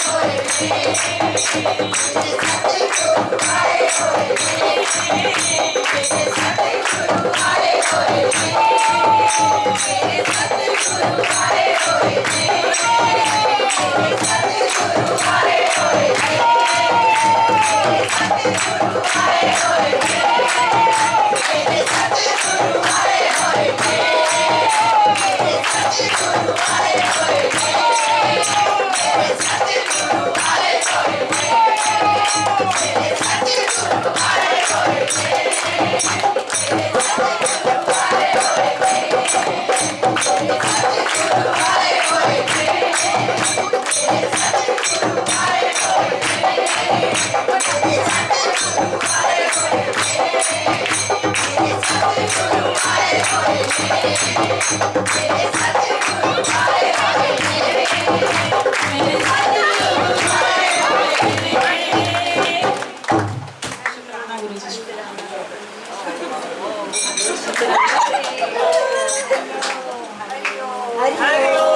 Thank you. 아리오. 아리오.